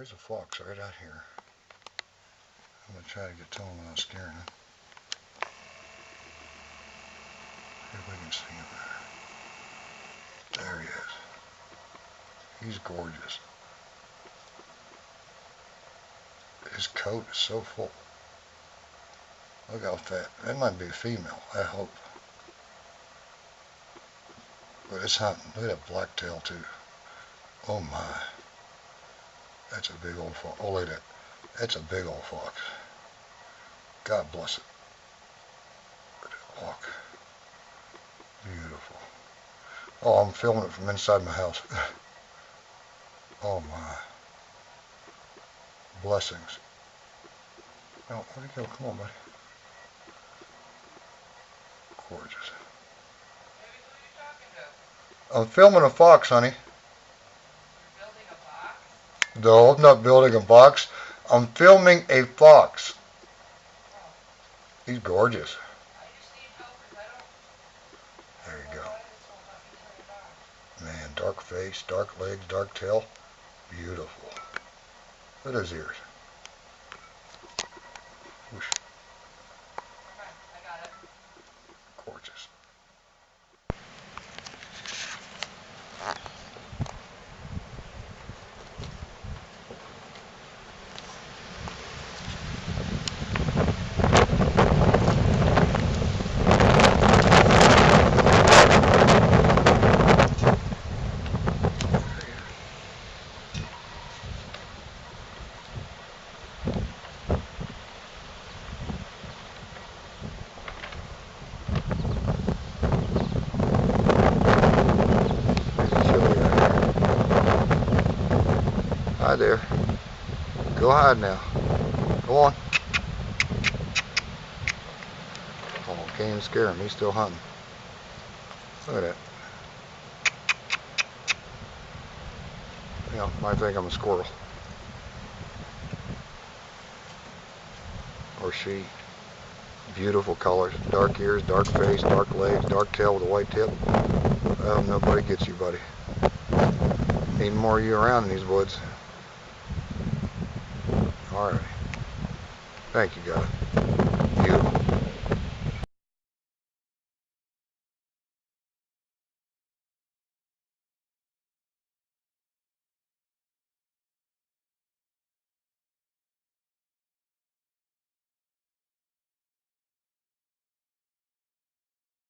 There's a fox right out here. I'm going to try to get to him without scaring him. See if we can see him there. He is. He's gorgeous. His coat is so full. Look how fat. That might be a female, I hope. But it's hunting. Look at that black tail too. Oh my. That's a big old fox. Oh, look at that. That's a big old fox. God bless it. Walk. Beautiful. Oh, I'm filming it from inside my house. oh my. Blessings. Oh, where'd he go? Come on, buddy. Gorgeous. I'm filming a fox, honey. No, I'm not building a box. I'm filming a fox. He's gorgeous. There you go. Man, dark face, dark legs, dark tail. Beautiful. Look at his ears. Whoosh. Gorgeous. Hi there. Go hide now. Go on. Oh, can't even scare him. He's still hunting. Look at that. Yeah, might think I'm a squirrel. Or she. Beautiful colors. Dark ears, dark face, dark legs, dark tail with a white tip. Well, nobody gets you, buddy. Need more of you around in these woods. Alright. Thank you, guys.